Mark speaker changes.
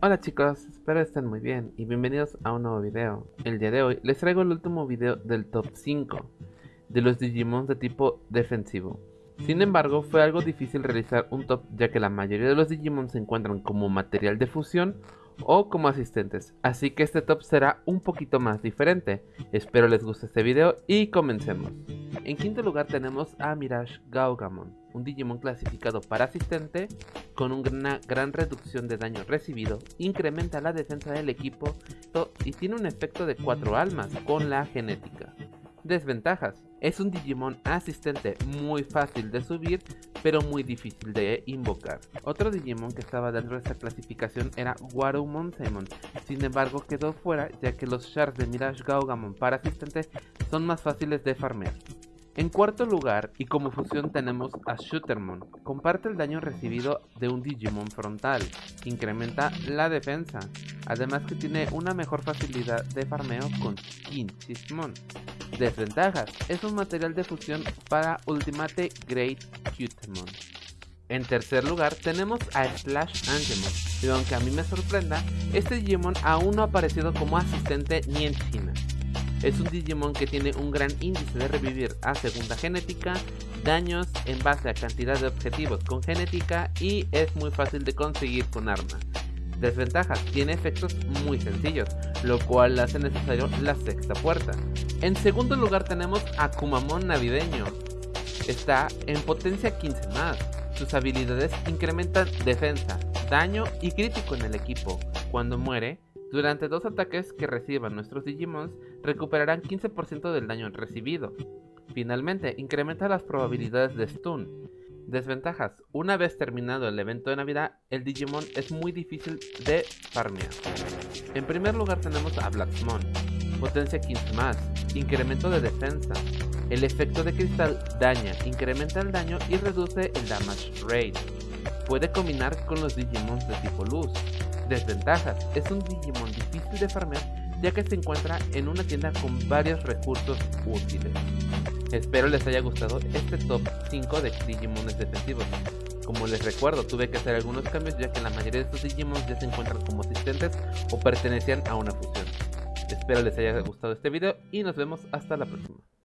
Speaker 1: Hola chicos, espero estén muy bien y bienvenidos a un nuevo video. El día de hoy les traigo el último video del top 5 de los Digimon de tipo defensivo. Sin embargo, fue algo difícil realizar un top ya que la mayoría de los Digimon se encuentran como material de fusión o como asistentes, así que este top será un poquito más diferente. Espero les guste este video y comencemos. En quinto lugar tenemos a Mirage Gaugamon, un Digimon clasificado para asistente con una gran reducción de daño recibido, incrementa la defensa del equipo y tiene un efecto de 4 almas con la genética. Desventajas. Es un Digimon asistente muy fácil de subir, pero muy difícil de invocar. Otro Digimon que estaba dentro de esta clasificación era Warumon Semon, sin embargo quedó fuera ya que los shards de Mirage Gaugamon para asistentes son más fáciles de farmear. En cuarto lugar, y como fusión tenemos a Shootermon. Comparte el daño recibido de un Digimon frontal, que incrementa la defensa, además que tiene una mejor facilidad de farmeo con Kinchismon. Desventajas, es un material de fusión para Ultimate Great Cutemon. En tercer lugar tenemos a Slash Angemon, y aunque a mí me sorprenda, este Digimon aún no ha aparecido como asistente ni en China. Es un Digimon que tiene un gran índice de revivir a segunda genética, daños en base a cantidad de objetivos con genética y es muy fácil de conseguir con arma. Desventajas, tiene efectos muy sencillos, lo cual hace necesario la sexta puerta. En segundo lugar tenemos a Kumamon navideño. Está en potencia 15 más. Sus habilidades incrementan defensa, daño y crítico en el equipo. Cuando muere, durante dos ataques que reciban nuestros Digimons, recuperarán 15% del daño recibido. Finalmente, incrementa las probabilidades de stun. Desventajas. Una vez terminado el evento de Navidad, el Digimon es muy difícil de farmear. En primer lugar tenemos a Blacksmon. Potencia 15 más. Incremento de defensa. El efecto de cristal daña, incrementa el daño y reduce el damage rate. Puede combinar con los Digimons de tipo luz. Desventajas. Es un Digimon difícil de farmear ya que se encuentra en una tienda con varios recursos útiles. Espero les haya gustado este top 5 de Digimones defensivos. Como les recuerdo, tuve que hacer algunos cambios ya que la mayoría de estos Digimons ya se encuentran como asistentes o pertenecían a una fusión. Espero les haya gustado este video y nos vemos hasta la próxima.